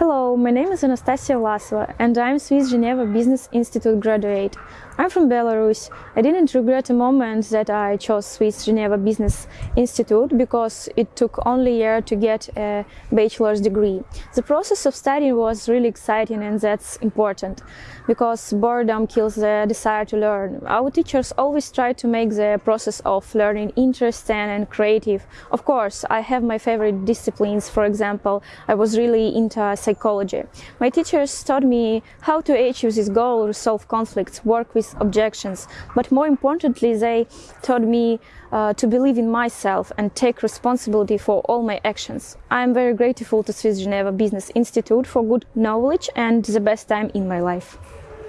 Hello, my name is Anastasia Vlasova and I'm Swiss Geneva Business Institute graduate. I'm from Belarus. I didn't regret a moment that I chose Swiss Geneva Business Institute because it took only a year to get a bachelor's degree. The process of studying was really exciting and that's important because boredom kills the desire to learn. Our teachers always try to make the process of learning interesting and creative. Of course, I have my favorite disciplines. For example, I was really into psychology. My teachers taught me how to achieve this goal, resolve conflicts, work with objections, but more importantly, they taught me uh, to believe in myself and take responsibility for all my actions. I am very grateful to Swiss Geneva Business Institute for good knowledge and the best time in my life.